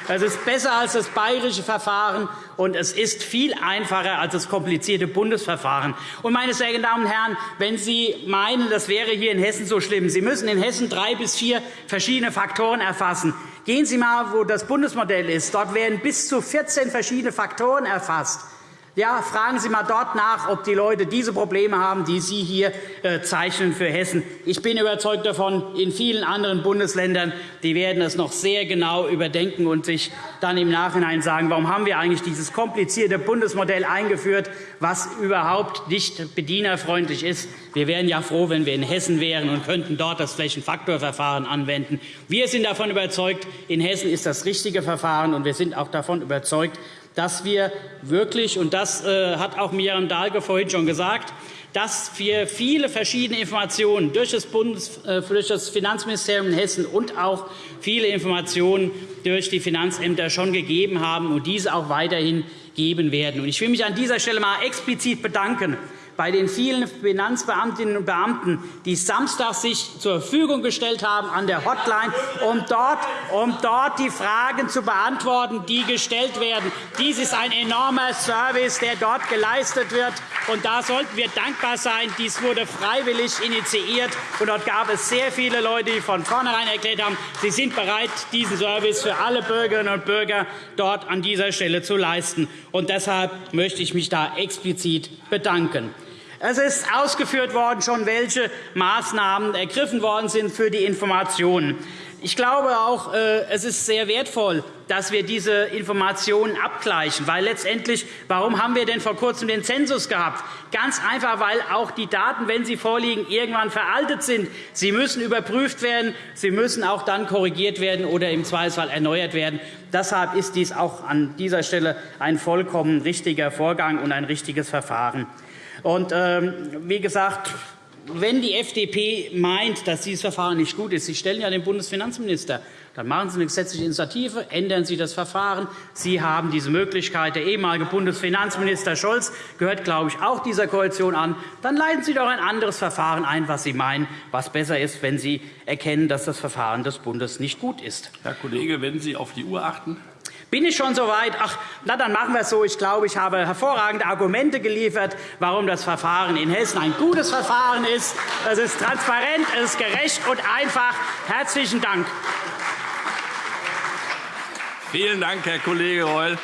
Es ist besser als das bayerische Verfahren, und es ist viel einfacher als das komplizierte Bundesverfahren. Und, meine sehr geehrten Damen und Herren, wenn Sie meinen, das wäre hier in Hessen so schlimm, Sie müssen in Hessen drei bis vier verschiedene Faktoren erfassen. Gehen Sie einmal, wo das Bundesmodell ist. Dort werden bis zu 14 verschiedene Faktoren erfasst. Ja, fragen Sie einmal dort nach, ob die Leute diese Probleme haben, die Sie hier äh, zeichnen für Hessen. Ich bin überzeugt davon, in vielen anderen Bundesländern die werden es noch sehr genau überdenken und sich dann im Nachhinein sagen, warum haben wir eigentlich dieses komplizierte Bundesmodell eingeführt, was überhaupt nicht bedienerfreundlich ist. Wir wären ja froh, wenn wir in Hessen wären und könnten dort das Flächenfaktorverfahren anwenden. Wir sind davon überzeugt, in Hessen ist das richtige Verfahren, und wir sind auch davon überzeugt, dass wir wirklich, und das äh, hat auch Miriam Dahlke vorhin schon gesagt, dass wir viele verschiedene Informationen durch das, Bundes, äh, durch das Finanzministerium in Hessen und auch viele Informationen durch die Finanzämter schon gegeben haben und diese auch weiterhin geben werden. Ich will mich an dieser Stelle einmal explizit bedanken bei den vielen Finanzbeamtinnen und Beamten, die samstags sich zur Verfügung gestellt haben an der Hotline, um dort, um dort die Fragen zu beantworten, die gestellt werden. Dies ist ein enormer Service, der dort geleistet wird. Und da sollten wir dankbar sein. Dies wurde freiwillig initiiert. Und dort gab es sehr viele Leute, die von vornherein erklärt haben, sie sind bereit, diesen Service für alle Bürgerinnen und Bürger dort an dieser Stelle zu leisten. Und deshalb möchte ich mich da explizit bedanken. Es ist ausgeführt worden, schon welche Maßnahmen ergriffen worden sind für die Informationen. Ich glaube auch, äh, es ist sehr wertvoll, dass wir diese Informationen abgleichen. Weil letztendlich, warum haben wir denn vor Kurzem den Zensus gehabt? Ganz einfach, weil auch die Daten, wenn sie vorliegen, irgendwann veraltet sind. Sie müssen überprüft werden, sie müssen auch dann korrigiert werden oder im Zweifelsfall erneuert werden. Deshalb ist dies auch an dieser Stelle ein vollkommen richtiger Vorgang und ein richtiges Verfahren. Und, ähm, wie gesagt, wenn die FDP meint, dass dieses Verfahren nicht gut ist, Sie stellen ja den Bundesfinanzminister, dann machen Sie eine gesetzliche Initiative, ändern Sie das Verfahren. Sie haben diese Möglichkeit. Der ehemalige Bundesfinanzminister Scholz gehört, glaube ich, auch dieser Koalition an. Dann leiten Sie doch ein anderes Verfahren ein, was Sie meinen, was besser ist, wenn Sie erkennen, dass das Verfahren des Bundes nicht gut ist. Herr Kollege, wenn Sie auf die Uhr achten. Bin ich schon so weit? Ach, na, dann machen wir es so. Ich glaube, ich habe hervorragende Argumente geliefert, warum das Verfahren in Hessen ein gutes Verfahren ist. Es ist transparent, es ist gerecht und einfach. Herzlichen Dank. Vielen Dank, Herr Kollege Reul.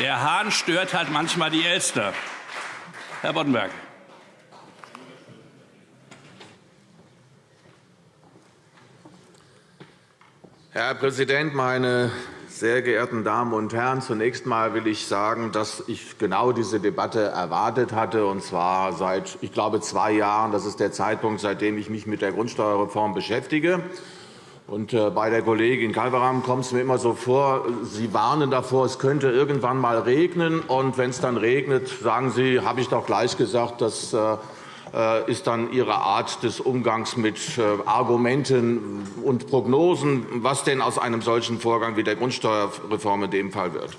Der Hahn stört halt manchmal die Elster. Herr Boddenberg. Herr Präsident, meine sehr geehrten Damen und Herren! Zunächst einmal will ich sagen, dass ich genau diese Debatte erwartet hatte, und zwar seit, ich glaube, zwei Jahren. Das ist der Zeitpunkt, seitdem ich mich mit der Grundsteuerreform beschäftige. Und äh, bei der Kollegin Kalveram kommt es mir immer so vor, Sie warnen davor, es könnte irgendwann einmal regnen. Und wenn es dann regnet, sagen Sie, habe ich doch gleich gesagt, dass äh, ist dann Ihre Art des Umgangs mit äh, Argumenten und Prognosen, was denn aus einem solchen Vorgang wie der Grundsteuerreform in dem Fall wird.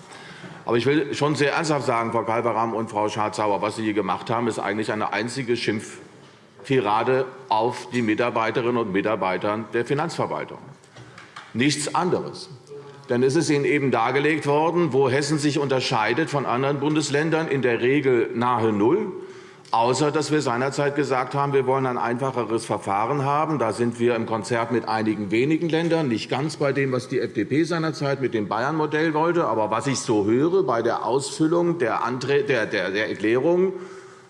Aber ich will schon sehr ernsthaft sagen, Frau Kalveram und Frau Schardt-Sauer, was Sie hier gemacht haben, ist eigentlich eine einzige Schimpftirade auf die Mitarbeiterinnen und Mitarbeiter der Finanzverwaltung. Nichts anderes. Denn es ist Ihnen eben dargelegt worden, wo Hessen sich unterscheidet von anderen Bundesländern, in der Regel nahe Null außer dass wir seinerzeit gesagt haben, wir wollen ein einfacheres Verfahren haben. Da sind wir im Konzert mit einigen wenigen Ländern, nicht ganz bei dem, was die FDP seinerzeit mit dem Bayern-Modell wollte. Aber was ich so höre bei der Ausfüllung der, der, der, der Erklärung,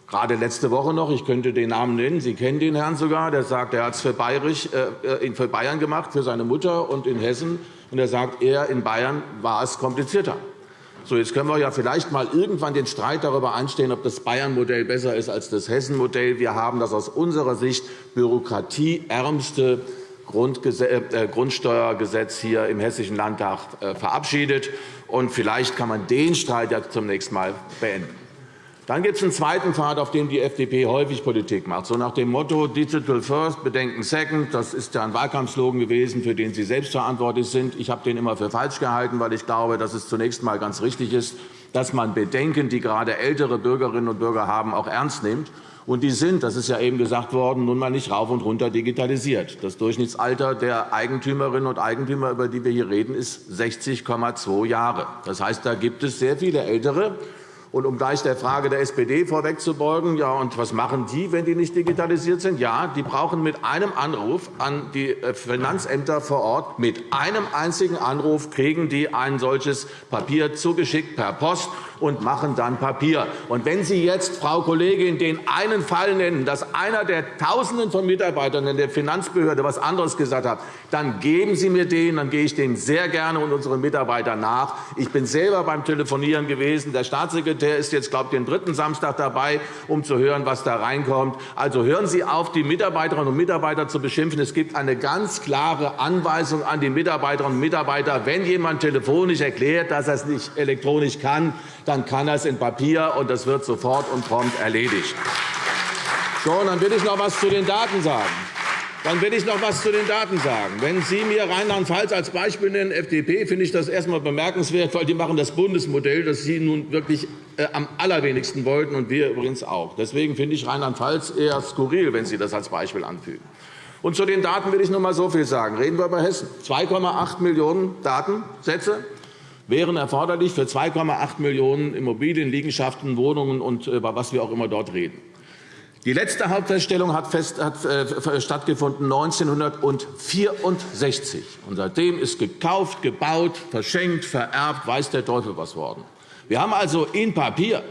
gerade letzte Woche noch, ich könnte den Namen nennen, Sie kennen den Herrn sogar, der sagt, er hat es für, äh, für Bayern gemacht, für seine Mutter und in Hessen. Und er sagt, er in Bayern war es komplizierter. So, jetzt können wir ja vielleicht mal irgendwann den Streit darüber einstehen, ob das Bayern-Modell besser ist als das Hessen-Modell. Wir haben das aus unserer Sicht bürokratieärmste äh, Grundsteuergesetz hier im Hessischen Landtag äh, verabschiedet. Und vielleicht kann man den Streit ja zunächst einmal beenden. Dann gibt es einen zweiten Pfad, auf dem die FDP häufig Politik macht. So nach dem Motto Digital First, Bedenken Second. Das ist ja ein Wahlkampfslogan gewesen, für den Sie selbst verantwortlich sind. Ich habe den immer für falsch gehalten, weil ich glaube, dass es zunächst einmal ganz richtig ist, dass man Bedenken, die gerade ältere Bürgerinnen und Bürger haben, auch ernst nimmt. Und die sind, das ist ja eben gesagt worden, nun mal nicht rauf und runter digitalisiert. Das Durchschnittsalter der Eigentümerinnen und Eigentümer, über die wir hier reden, ist 60,2 Jahre. Das heißt, da gibt es sehr viele Ältere, und um gleich der Frage der SPD vorwegzubeugen, ja, und was machen die, wenn die nicht digitalisiert sind? Ja, die brauchen mit einem Anruf an die äh, Finanzämter vor Ort, mit einem einzigen Anruf kriegen die ein solches Papier zugeschickt per Post und machen dann Papier. Und wenn Sie jetzt, Frau Kollegin, den einen Fall nennen, dass einer der Tausenden von Mitarbeitern in der Finanzbehörde etwas anderes gesagt hat, dann geben Sie mir den, dann gehe ich dem sehr gerne und unseren Mitarbeitern nach. Ich bin selber beim Telefonieren gewesen. Der Staatssekretär ist jetzt, glaube ich, den dritten Samstag dabei, um zu hören, was da reinkommt. Also hören Sie auf, die Mitarbeiterinnen und Mitarbeiter zu beschimpfen. Es gibt eine ganz klare Anweisung an die Mitarbeiterinnen und Mitarbeiter, wenn jemand telefonisch erklärt, dass er es nicht elektronisch kann, dann kann er es in Papier, und das wird sofort und prompt erledigt. So, dann will ich noch etwas zu den Daten sagen. Dann will ich noch etwas zu den Daten sagen. Wenn Sie mir Rheinland-Pfalz als Beispiel nennen, FDP, finde ich das erst einmal bemerkenswert, weil die machen das Bundesmodell, das Sie nun wirklich äh, am allerwenigsten wollten, und wir übrigens auch. Deswegen finde ich Rheinland-Pfalz eher skurril, wenn Sie das als Beispiel anfügen. Und zu den Daten will ich noch einmal so viel sagen. Reden wir über Hessen. 2,8 Millionen Datensätze wären erforderlich für 2,8 Millionen Immobilien, Liegenschaften, Wohnungen und über äh, was wir auch immer dort reden. Die letzte Hauptfeststellung hat, fest, hat äh, stattgefunden 1964. Und seitdem ist gekauft, gebaut, verschenkt, vererbt, weiß der Teufel was worden. Wir haben also in Papier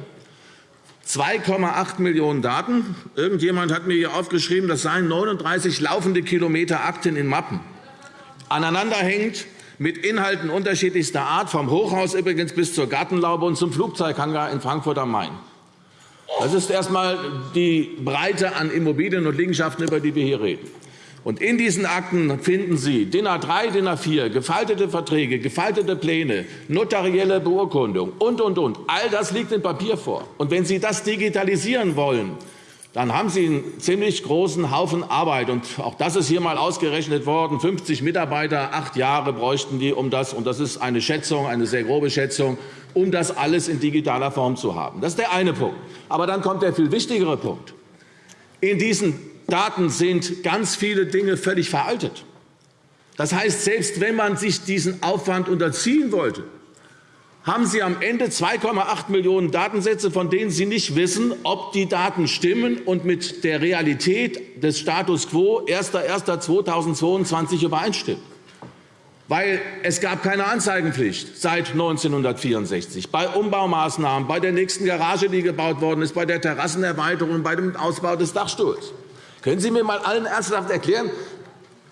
2,8 Millionen Daten. Irgendjemand hat mir hier aufgeschrieben, das seien 39 laufende Kilometer Akten in Mappen. Aneinanderhängend mit Inhalten unterschiedlichster Art, vom Hochhaus übrigens bis zur Gartenlaube und zum Flugzeughangar in Frankfurt am Main. Das ist erst einmal die Breite an Immobilien und Liegenschaften, über die wir hier reden. Und in diesen Akten finden Sie DIN A3, DIN A4, gefaltete Verträge, gefaltete Pläne, notarielle Beurkundung und, und, und. All das liegt in Papier vor. Und wenn Sie das digitalisieren wollen, dann haben Sie einen ziemlich großen Haufen Arbeit. Und auch das ist hier einmal ausgerechnet worden. 50 Mitarbeiter, acht Jahre bräuchten die, um das, und das ist eine Schätzung, eine sehr grobe Schätzung, um das alles in digitaler Form zu haben. Das ist der eine Punkt. Aber dann kommt der viel wichtigere Punkt. In diesen Daten sind ganz viele Dinge völlig veraltet. Das heißt, selbst wenn man sich diesen Aufwand unterziehen wollte, haben Sie am Ende 2,8 Millionen Datensätze, von denen Sie nicht wissen, ob die Daten stimmen und mit der Realität des Status quo 1.1.2022 übereinstimmen. Weil es gab keine Anzeigenpflicht seit 1964 bei Umbaumaßnahmen, bei der nächsten Garage, die gebaut worden ist, bei der Terrassenerweiterung, bei dem Ausbau des Dachstuhls. Können Sie mir einmal allen ernsthaft erklären,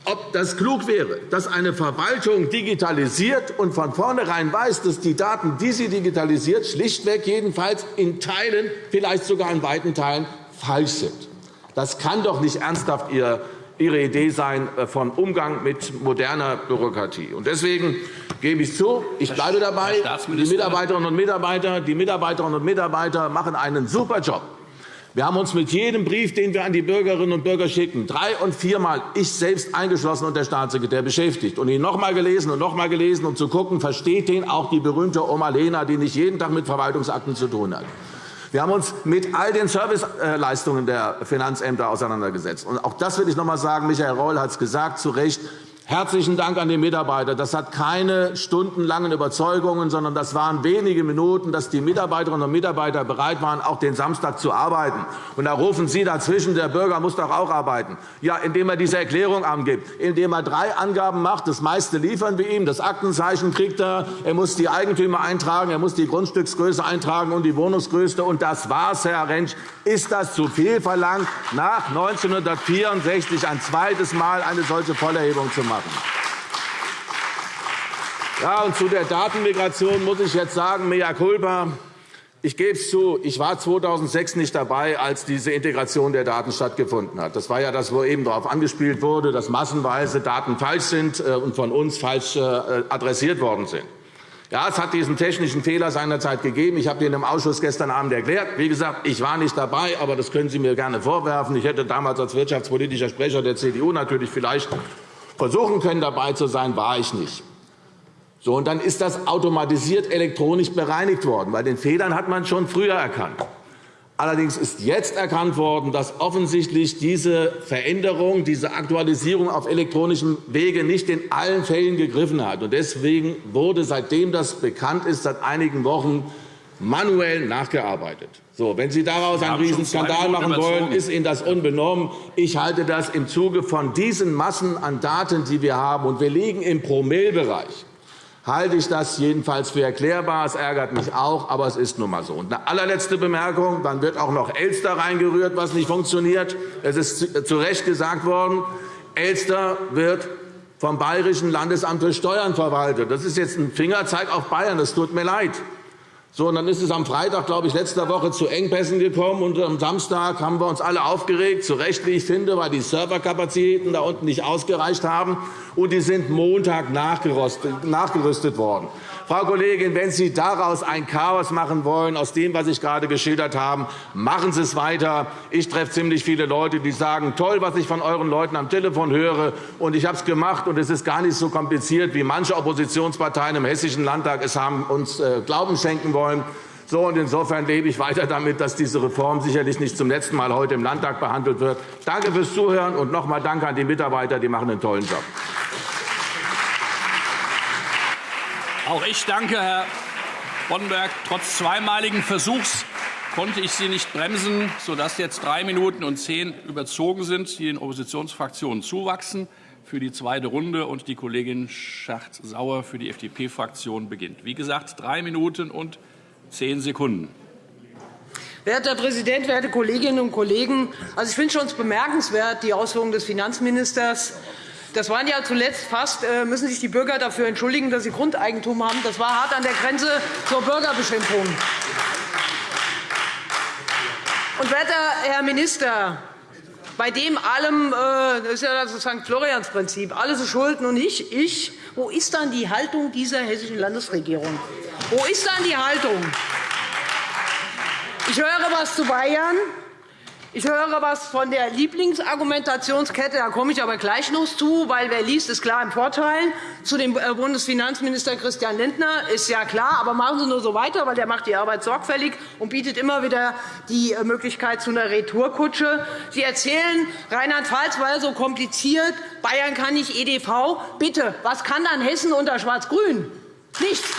ob das klug wäre, dass eine Verwaltung digitalisiert und von vornherein weiß, dass die Daten, die sie digitalisiert, schlichtweg jedenfalls in Teilen, vielleicht sogar in weiten Teilen falsch sind. Das kann doch nicht ernsthaft Ihre Idee sein äh, von Umgang mit moderner Bürokratie. Deswegen gebe ich zu, ich bleibe dabei. Die Mitarbeiterinnen und Mitarbeiter, die Mitarbeiterinnen und Mitarbeiter machen einen super Job. Wir haben uns mit jedem Brief, den wir an die Bürgerinnen und Bürger schicken, drei- und viermal, ich selbst eingeschlossen und der Staatssekretär, beschäftigt und ihn noch einmal gelesen und noch einmal gelesen, um zu gucken, versteht den auch die berühmte Oma Lena, die nicht jeden Tag mit Verwaltungsakten zu tun hat. Wir haben uns mit all den Serviceleistungen der Finanzämter auseinandergesetzt. Und auch das will ich noch einmal sagen. Michael Reul hat es gesagt, zu Recht. Herzlichen Dank an die Mitarbeiter. Das hat keine stundenlangen Überzeugungen, sondern das waren wenige Minuten, dass die Mitarbeiterinnen und Mitarbeiter bereit waren, auch den Samstag zu arbeiten. Und da rufen Sie dazwischen, der Bürger muss doch auch arbeiten. Ja, indem er diese Erklärung angibt, indem er drei Angaben macht. Das meiste liefern wir ihm. Das Aktenzeichen kriegt er. Er muss die Eigentümer eintragen, er muss die Grundstücksgröße eintragen und die Wohnungsgröße. Und das war's, Herr Rentsch. Ist das zu viel verlangt, nach 1964 ein zweites Mal eine solche Vollerhebung zu machen? Machen. Ja, und zu der Datenmigration muss ich jetzt sagen, mea culpa. Ich gebe es zu, ich war 2006 nicht dabei, als diese Integration der Daten stattgefunden hat. Das war ja das, wo eben darauf angespielt wurde, dass massenweise Daten falsch sind äh, und von uns falsch äh, adressiert worden sind. Ja, es hat diesen technischen Fehler seinerzeit gegeben. Ich habe den im Ausschuss gestern Abend erklärt. Wie gesagt, ich war nicht dabei, aber das können Sie mir gerne vorwerfen. Ich hätte damals als wirtschaftspolitischer Sprecher der CDU natürlich vielleicht versuchen können, dabei zu sein, war ich nicht. So, und dann ist das automatisiert elektronisch bereinigt worden. Bei den Fehlern hat man schon früher erkannt. Allerdings ist jetzt erkannt worden, dass offensichtlich diese Veränderung, diese Aktualisierung auf elektronischem Wege nicht in allen Fällen gegriffen hat. Deswegen wurde, seitdem das bekannt ist, seit einigen Wochen manuell nachgearbeitet. So, wenn Sie daraus einen Riesenskandal machen wollen, ist Ihnen das unbenommen. Ich halte das im Zuge von diesen Massen an Daten, die wir haben, und wir liegen im Promillbereich, halte ich das jedenfalls für erklärbar. Es ärgert mich auch, aber es ist nun einmal so. Und eine allerletzte Bemerkung. Dann wird auch noch Elster reingerührt, was nicht funktioniert. Es ist zu Recht gesagt worden, Elster wird vom Bayerischen Landesamt für Steuern verwaltet. Das ist jetzt ein Fingerzeig auf Bayern. Das tut mir leid. So, und dann ist es am Freitag, glaube ich, letzter Woche zu Engpässen gekommen. Und am Samstag haben wir uns alle aufgeregt, zu Recht, wie ich finde, weil die Serverkapazitäten da unten nicht ausgereicht haben. Und die sind Montag nachgerüstet worden. Frau Kollegin, wenn Sie daraus ein Chaos machen wollen, aus dem, was ich gerade geschildert habe, machen Sie es weiter. Ich treffe ziemlich viele Leute, die sagen, toll, was ich von euren Leuten am Telefon höre. Und ich habe es gemacht, und es ist gar nicht so kompliziert, wie manche Oppositionsparteien im Hessischen Landtag es haben uns äh, Glauben schenken wollen. So, und insofern lebe ich weiter damit, dass diese Reform sicherlich nicht zum letzten Mal heute im Landtag behandelt wird. Danke fürs Zuhören und noch einmal Danke an die Mitarbeiter. Die machen einen tollen Job. Auch ich danke, Herr Boddenberg. Trotz zweimaligen Versuchs konnte ich Sie nicht bremsen, sodass jetzt drei Minuten und zehn überzogen sind, die den Oppositionsfraktionen zuwachsen für die zweite Runde und die Kollegin Schacht-Sauer für die FDP-Fraktion beginnt. Wie gesagt, drei Minuten und zehn Sekunden. Werter Herr Präsident, werte Kolleginnen und Kollegen! Also, ich finde schon bemerkenswert die Ausführungen des Finanzministers. Das waren ja zuletzt fast, äh, müssen sich die Bürger dafür entschuldigen, dass sie Grundeigentum haben. Das war hart an der Grenze zur Bürgerbeschimpfung. Und, werter Herr Minister, bei dem allem, äh, das ist ja das St. Florians-Prinzip, alles ist schuld und nicht ich, wo ist dann die Haltung dieser hessischen Landesregierung? Wo ist dann die Haltung? Ich höre etwas zu Bayern. Ich höre etwas von der Lieblingsargumentationskette, da komme ich aber gleich noch zu, weil wer liest, ist klar im Vorteil. Zu dem äh, Bundesfinanzminister Christian Lindner ist ja klar, aber machen Sie nur so weiter, weil der macht die Arbeit sorgfältig und bietet immer wieder die äh, Möglichkeit zu einer Retourkutsche. Sie erzählen, Rheinland-Pfalz war so kompliziert, Bayern kann nicht EDV. Bitte, was kann dann Hessen unter Schwarz-Grün? Nichts.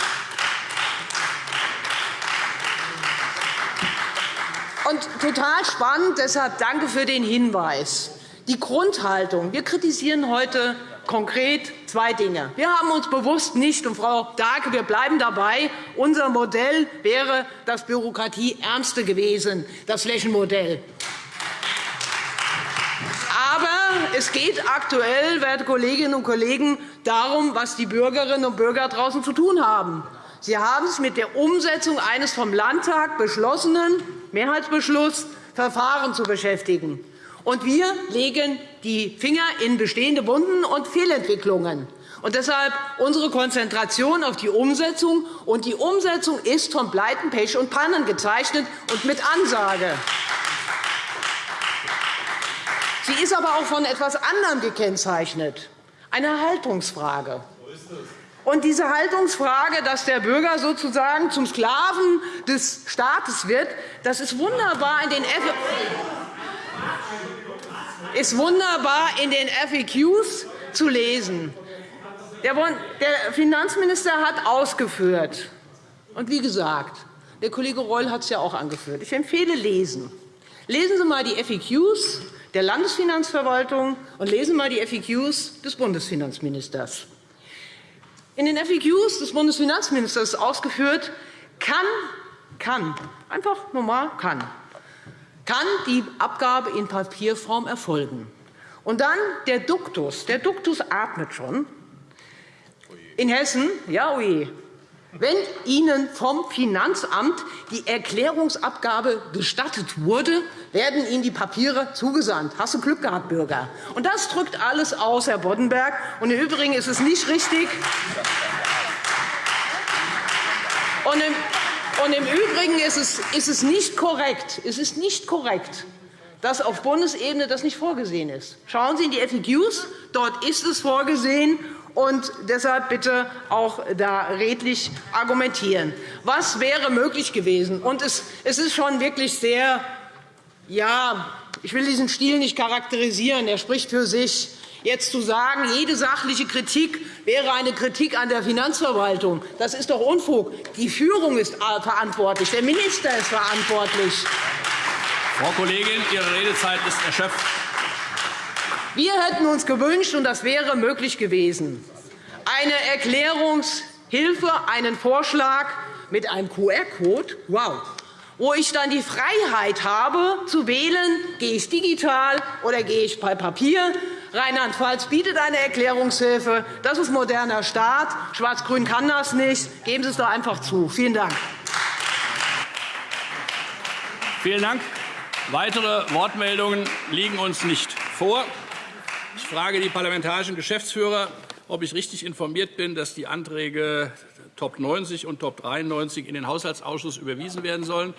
Und total spannend, deshalb danke für den Hinweis. Die Grundhaltung. Wir kritisieren heute konkret zwei Dinge. Wir haben uns bewusst nicht, und Frau Dahlke, wir bleiben dabei, unser Modell wäre das Bürokratieärmste gewesen, das Flächenmodell. Aber es geht aktuell, werte Kolleginnen und Kollegen, darum, was die Bürgerinnen und Bürger draußen zu tun haben. Sie haben sich mit der Umsetzung eines vom Landtag beschlossenen Mehrheitsbeschluss Verfahren zu beschäftigen. Und wir legen die Finger in bestehende Wunden und Fehlentwicklungen. Und deshalb unsere Konzentration auf die Umsetzung. Und die Umsetzung ist von Pleiten, Pech und Pannen gezeichnet und mit Ansage. Sie ist aber auch von etwas anderem gekennzeichnet, eine Haltungsfrage. Und diese Haltungsfrage, dass der Bürger sozusagen zum Sklaven des Staates wird, das ist wunderbar in den, ist wunderbar in den FAQs zu lesen. Der Finanzminister hat ausgeführt, und wie gesagt, der Kollege Reul hat es ja auch angeführt. Ich empfehle lesen. Lesen Sie einmal die FAQs der Landesfinanzverwaltung und lesen Sie einmal die FAQs des Bundesfinanzministers. In den FAQs des Bundesfinanzministers ist ausgeführt, kann, kann, einfach normal kann, kann die Abgabe in Papierform erfolgen. Und dann der Duktus. Der Duktus atmet schon. In Hessen, ja, oje, wenn Ihnen vom Finanzamt die Erklärungsabgabe gestattet wurde, werden Ihnen die Papiere zugesandt. Hast du Glück gehabt, Bürger? Und das drückt alles aus, Herr Boddenberg. Und Im Übrigen ist es nicht richtig. Und im, und Im Übrigen ist es, ist es nicht korrekt. Es ist nicht korrekt dass auf Bundesebene das nicht vorgesehen ist. Schauen Sie in die FAQs. Dort ist es vorgesehen und deshalb bitte auch da redlich argumentieren. Was wäre möglich gewesen? Und es ist schon wirklich sehr, ja, ich will diesen Stil nicht charakterisieren. Er spricht für sich. Jetzt zu sagen, jede sachliche Kritik wäre eine Kritik an der Finanzverwaltung, das ist doch Unfug. Die Führung ist verantwortlich, der Minister ist verantwortlich. Frau Kollegin, Ihre Redezeit ist erschöpft. Wir hätten uns gewünscht, und das wäre möglich gewesen, eine Erklärungshilfe, einen Vorschlag mit einem QR-Code, wow, wo ich dann die Freiheit habe, zu wählen, gehe ich digital oder gehe ich bei Papier. Rheinland-Pfalz bietet eine Erklärungshilfe. Das ist moderner Staat. Schwarz-Grün kann das nicht. Geben Sie es doch einfach zu. Vielen Dank. Vielen Dank. Weitere Wortmeldungen liegen uns nicht vor. Ich frage die parlamentarischen Geschäftsführer, ob ich richtig informiert bin, dass die Anträge Top 90 und Top 93 in den Haushaltsausschuss überwiesen werden sollen.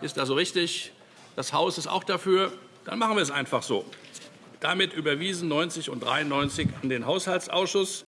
Ist also richtig. Das Haus ist auch dafür. Dann machen wir es einfach so. Damit überwiesen 90 und 93 in den Haushaltsausschuss.